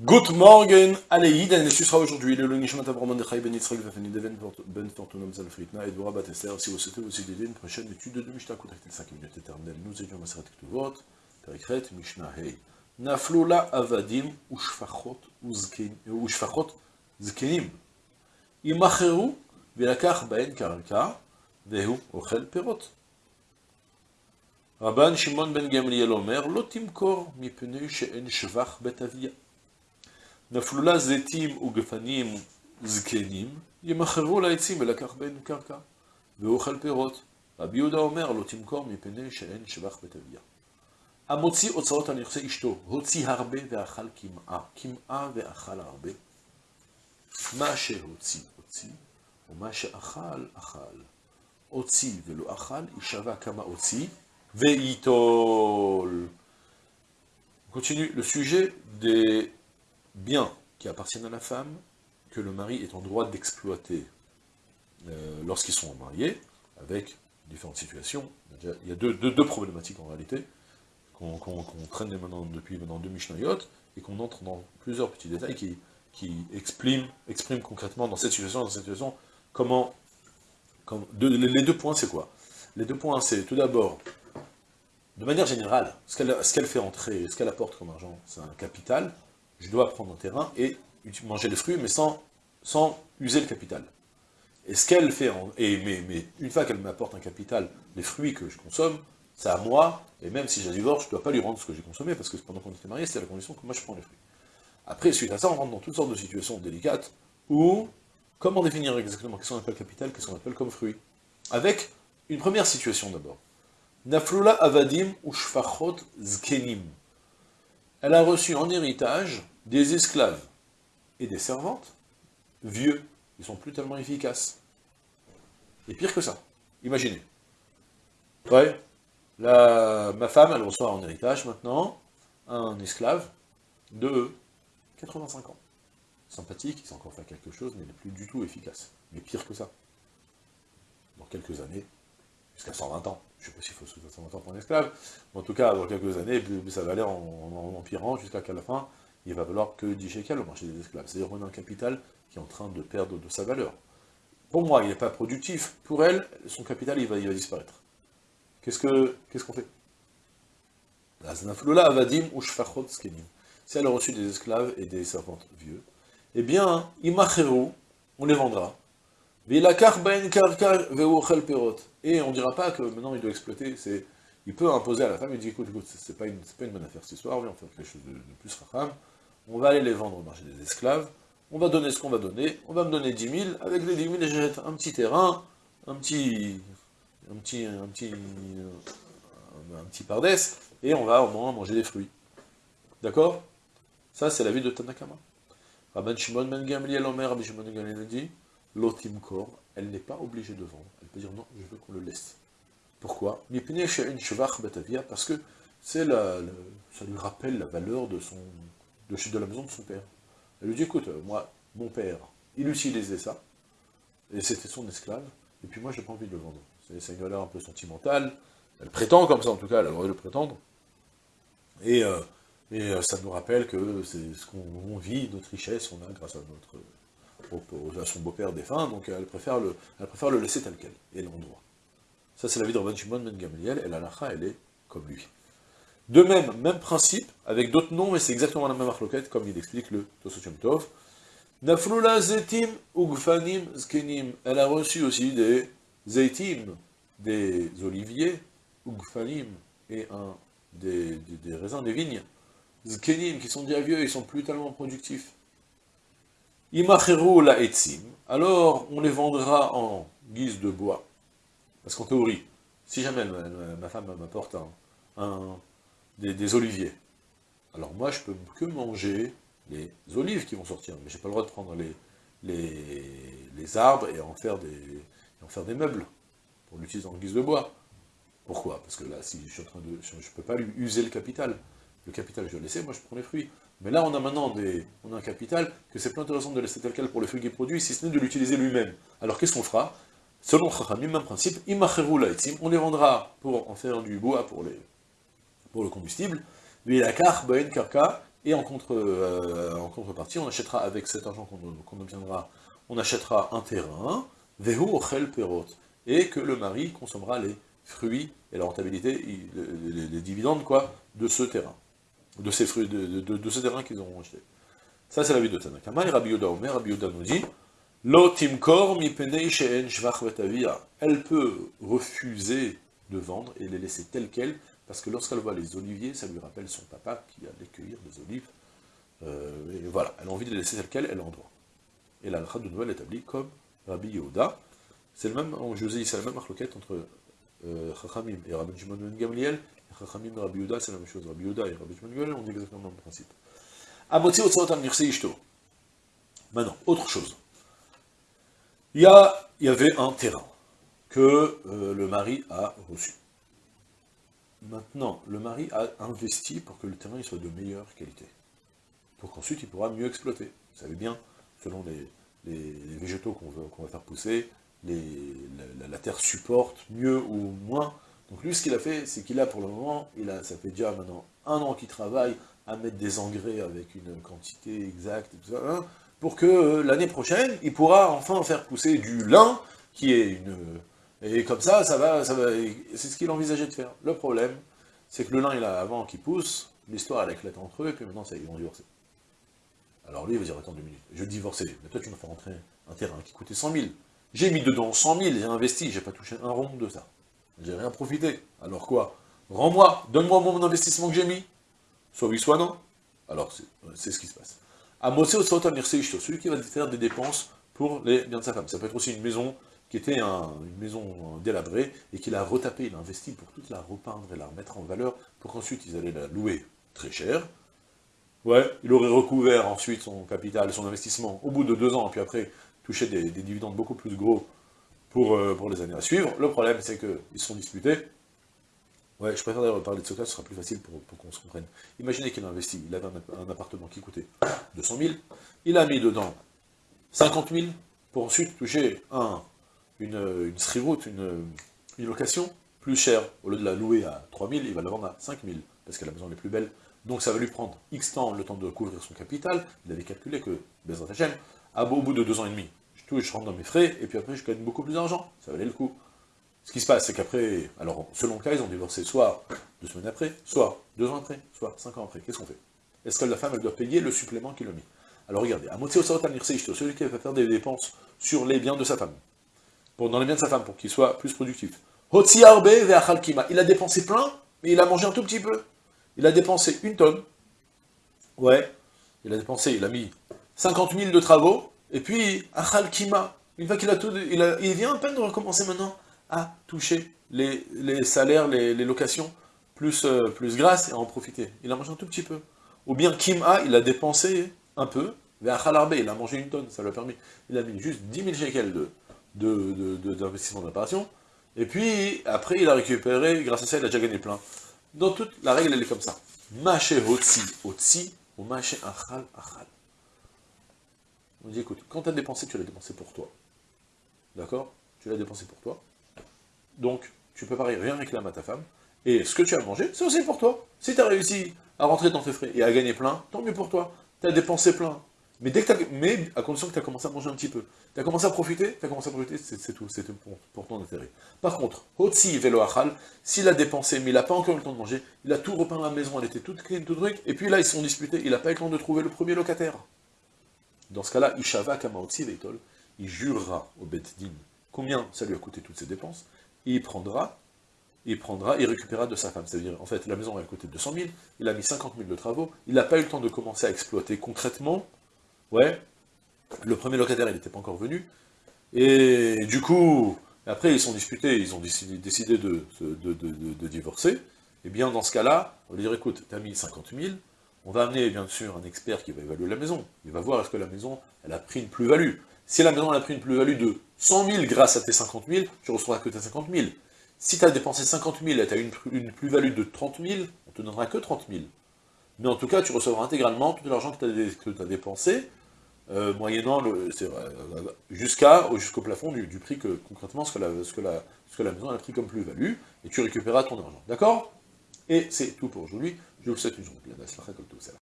Good morning, Aleïd, et ce sera aujourd'hui le Lunishmat Abraham de Chaï Ben Yitzhak, Vafani Deven, Ben Fortunam Zalfritna, et Dora Batester. Si vous souhaitez aussi d'aider une prochaine étude de Mishnah, contactez 5 minutes éternelles. Nous étions à Maserat Ktuvot, Perikret, Mishnah Hei. Nafloula Avadim, Ushfachot, euh, Ushfachot, Zkenim. Imacheru, Vilakach Ben Karka, Vehu, Ochel Perot. Rabban Shimon Ben Gamliel Omer, Lotimkor, Mipenu, She'en Shvach Bet אביה. נפלולה זיתים וגפנים זקנים, ימכרו לעצים ולקח בין קרקע, ואוכל פירות. רבי יהודה אומר, לא תמכור מפני שאין שבח בית אביה. המוציא אוצרות על נכסי אשתו, הוציא הרבה ואכל קמעה, קמעה ואכל הרבה. מה שהוציא, הוציא, ומה שאכל, אכל. הוציא ולא אכל, יישבע כמה הוציא, Veitol. On continue le sujet des biens qui appartiennent à la femme, que le mari est en droit d'exploiter euh, lorsqu'ils sont mariés, avec différentes situations. Il y a deux, deux, problématiques en réalité, qu'on traîne maintenant, depuis maintenant deux Mishnayot, et qu'on entre dans plusieurs petits détails qui, qui expriment, concrètement dans cette situation, dans cette situation, comment... comment les deux points, c'est quoi? Les deux points, c'est tout d'abord de manière générale, ce qu'elle fait entrer, ce qu'elle apporte comme argent, c'est un capital, je dois prendre un terrain et manger les fruits, mais sans, sans user le capital. Et ce qu'elle fait, et, mais, une fois qu'elle m'apporte un capital, les fruits que je consomme, c'est à moi, et même si j'ai divorce, je ne dois pas lui rendre ce que j'ai consommé, parce que pendant qu'on était mariés, c'était la condition que moi je prends les fruits. Après, suite à ça, on rentre dans toutes sortes de situations délicates, où, comment définir exactement qu'est-ce qu'on appelle capital, qu'est-ce qu'on appelle comme fruit? Avec une première situation d'abord. Naflula avadim ou zkenim. Elle a reçu en héritage des esclaves et des servantes vieux. Ils sont plus tellement efficaces. Et pire que ça. Imaginez. Ouais, ma femme, elle reçoit en héritage maintenant un esclave de 85 ans. Sympathique, il sait encore faire quelque chose, mais il n'est plus du tout efficace. Mais pire que ça. Dans quelques années, jusqu'à 120 ans. Je ne sais pas s'il faut 120 ans pour un esclave, en tout cas, dans quelques années, ça va aller en, empirant jusqu'à qu'à la fin, il va falloir que 10 shekels au marché des esclaves. C'est-à-dire qu'on a un capital qui est en train de perdre de sa valeur. Pour moi, il n'est pas productif. Pour elle, son capital, il va, disparaître. Qu'est-ce qu'on qu qu'on fait? Si elle a reçu des esclaves et des servantes vieux, eh bien, on les vendra. Et on ne dira pas que maintenant il doit exploiter, il peut imposer à la femme, il dit écoute, écoute, c'est pas, une, pas une bonne affaire cette histoire, on va faire quelque chose de, plus racham, on va aller les vendre au marché des esclaves, on va donner ce qu'on va donner, on va me donner 10 000, avec les 10 000, j'achète un petit terrain, un petit, un petit, un petit, un, petit et on va au moins manger des fruits. D'accord? Ça, c'est la vie de Tanakama. Rabban Shimon Ben Gamliel Omer, Rabbi Shimon Ben l'otimkor, elle n'est pas obligée de vendre. Elle peut dire non, je veux qu'on le laisse. Pourquoi? Parce que c'est la, ça lui rappelle la valeur de, son, de, la maison de son père. Elle lui dit, écoute, moi, mon père, il utilisait ça, et c'était son esclave, et puis moi, j'ai pas envie de le vendre. C'est une valeur un peu sentimentale, elle prétend comme ça, en tout cas, elle a le droit de le prétendre, et, euh, et euh, ça nous rappelle que c'est ce qu'on vit, notre richesse, on a grâce à notre à son beau-père défunt, donc elle préfère, le, laisser tel quel, et l'endroit. Ça c'est la vie de Rabban Shimon Ben Gamaliel, et la lacha, elle est comme lui. De même, même principe, avec d'autres noms, mais c'est exactement la même arloquette, comme il explique le Tosotium Tov. Naflula zetim ugfanim zkenim. Elle a reçu aussi des zaitim, des oliviers, ugfanim, et un, des, des, raisins, des vignes, zkenim, qui sont déjà vieux, ils sont plus tellement productifs. Imacheru la etzim, alors on les vendra en guise de bois. Parce qu'en théorie, si jamais ma, femme m'apporte un, des, oliviers, alors moi je peux que manger les olives qui vont sortir, mais j'ai pas le droit de prendre les, arbres et en faire des, meubles, pour l'utiliser en guise de bois. Pourquoi? Parce que là, si je suis en de, je ne peux pas lui user le capital. Le capital, je dois laisser, moi je prends les fruits. Mais là, on a maintenant des, on a un capital que c'est plus intéressant de laisser tel quel pour le fruit qu'il produit, si ce n'est de l'utiliser lui-même. Alors qu'est-ce qu'on fera? Selon Chachamim, même principe, on les vendra pour en faire du bois pour, les, pour le combustible, et en, contre, euh, en contrepartie, on achètera avec cet argent qu'on obtiendra, on achètera un terrain, et que le mari consommera les fruits et la rentabilité, les, dividendes, quoi, de ce terrain, de ces fruits, de, de, terrain qu'ils auront acheté. Ça, c'est la vie de Tanakama, et Rabbi Yoda Omer, Rabbi Yoda nous dit, Elle peut refuser de vendre et les laisser telles quelles, parce que lorsqu'elle voit les oliviers, ça lui rappelle son papa qui allait cueillir des olives. Euh, et voilà, elle a envie de les laisser telles quelles, elle en droit. Et la de Noël établie comme Rabbi Yehuda. C'est le même, ai dit, c'est la même marloquette entre Chachamim et Rabbi Shimon ben Gamliel. Chachamim et Rabbi Yehuda, c'est la même chose. Rabbi Yehuda et Rabbi Shimon ben Gamliel, on dit exactement le même principe. Amotzi Otsot Mirse Ishto. Maintenant, autre chose. Il y, a, il y avait un terrain que euh, le mari a reçu. Maintenant, le mari a investi pour que le terrain soit de meilleure qualité. Pour qu'ensuite il pourra mieux exploiter. Vous savez bien, selon les, végétaux qu'on va faire pousser, la, terre supporte mieux ou moins. Donc lui, ce qu'il a fait, c'est qu'il a pour le moment, il a, ça fait déjà maintenant un an qu'il travaille à mettre des engrais avec une quantité exacte, hein, pour que euh, l'année prochaine, il pourra enfin faire pousser du lin, qui est une et comme ça, ça va, ça va c'est ce qu'il envisageait de faire. Le problème, c'est que le lin, il a avant qu'il pousse, l'histoire, elle éclate entre eux, et puis maintenant, ça, ils vont divorcer. Alors lui, il va dire, attends deux minutes, je vais divorcer, mais toi, tu m'as fait rentrer un terrain qui coûtait 100 000. J'ai mis dedans 100 000, j'ai investi, j'ai pas touché un rond de ça. J'ai rien profité. Alors quoi? Rends-moi, donne-moi mon investissement que j'ai mis. Soit oui, soit non. Alors, c'est ce qui se passe. À Mosé au celui qui va faire des dépenses pour les biens de sa femme. Ça peut être aussi une maison qui était une maison délabrée, et qu'il a retapé, il a investi pour toute la repeindre et la remettre en valeur, pour qu'ensuite ils allaient la louer très cher. Ouais, il aurait recouvert ensuite son capital, son investissement, au bout de deux ans, puis après, toucher des, dividendes beaucoup plus gros pour, euh, pour les années à suivre. Le problème, c'est qu'ils sont disputés. Ouais, je préfère d'ailleurs parler de ce cas, ce sera plus facile pour, qu'on se comprenne. Imaginez qu'il a investi, il avait un, appartement qui coûtait 200 000, il a mis dedans 50 000, pour ensuite toucher un une, une une, une, location plus chère. Au lieu de la louer à 3000, il va la vendre à 5000, parce que la maison est plus belle. Donc ça va lui prendre X temps, le temps de couvrir son capital. Il avait calculé que, Bezrat Hashem, au bout de deux ans et demi, je touche, je rentre dans mes frais, et puis après je gagne beaucoup plus d'argent. Ça valait le coup. Ce qui se passe, c'est qu'après, alors selon le cas, ils ont divorcé soit deux semaines après, soit deux ans après, soit cinq ans après. Qu'est-ce qu'on fait? Est-ce que la femme, elle doit payer le supplément qu'il a mis? Alors regardez, à moitié celui qui va faire des dépenses sur les biens de sa femme pour, dans les biens de sa femme, pour qu'il soit plus productif. Il a dépensé plein, mais il a mangé un tout petit peu. Il a dépensé une tonne. Ouais, il a dépensé, il a mis 50 000 de travaux, et puis, Achal Kima, une fois qu'il a tout, il, a, il, vient à peine de recommencer maintenant à toucher les, les salaires, les, les, locations, plus, euh, plus grâce, et à en profiter. Il a mangé un tout petit peu. Ou bien Kima, il a dépensé un peu, mais Achal Arbe, il a mangé une tonne, ça lui a permis. Il a mis juste 10 000 shekels de, d'investissement de, de, et puis, après, il a récupéré, grâce à ça, il a déjà gagné plein. Dans toute, la règle, elle est comme ça. Maché hotsi, hotsi, ou maché achal, achal. On dit, écoute, quand tu as dépensé, tu l'as dépensé pour toi. D'accord? Tu l'as dépensé pour toi. Donc, tu peux pas rien réclamer à ta femme. Et ce que tu as mangé, c'est aussi pour toi. Si tu as réussi à rentrer dans tes frais et à gagner plein, tant mieux pour toi. Tu as dépensé plein. Mais, dès que mais à condition que tu as commencé à manger un petit peu. Tu as commencé à profiter, tu as commencé à profiter, c'est tout, c'est pour, ton intérêt. Par contre, Hotsi Velo Achal, s'il a dépensé, mais il n'a pas encore eu le temps de manger, il a tout repeint la maison, elle était toute clean, tout truc, et puis là, ils se sont disputés, il n'a pas eu le temps de trouver le premier locataire. Dans ce cas-là, Ishava Kamaotsi Veitol, il jurera au Bet Din combien ça lui a coûté toutes ses dépenses, et il prendra, il prendra, il récupérera de sa femme. C'est-à-dire, en fait, la maison a coûté 200 000, il a mis 50 000 de travaux, il n'a pas eu le temps de commencer à exploiter concrètement, Ouais, le premier locataire, il n'était pas encore venu. Et du coup, après, ils sont disputés, ils ont décidé, de, divorcer. Et eh bien, dans ce cas-là, on va dire, écoute, tu as mis 50 000, on va amener, bien sûr, un expert qui va évaluer la maison. Il va voir est-ce que la maison, elle a pris une plus-value. Si la maison, elle a pris une plus-value de 100 000 grâce à tes 50 000, tu recevras que tes 50 000. Si tu as dépensé 50 000 et tu as une, plus-value de 30 000, on te donnera que 30 000. Mais en tout cas, tu recevras intégralement tout l'argent que tu as, dépensé, euh, moyennant le, jusqu'à jusqu'au plafond du, prix que concrètement ce que la, ce que la, ce que la maison a pris comme plus-value, et tu récupéreras ton argent. D'accord? Et c'est tout pour aujourd'hui. Je vous souhaite une journée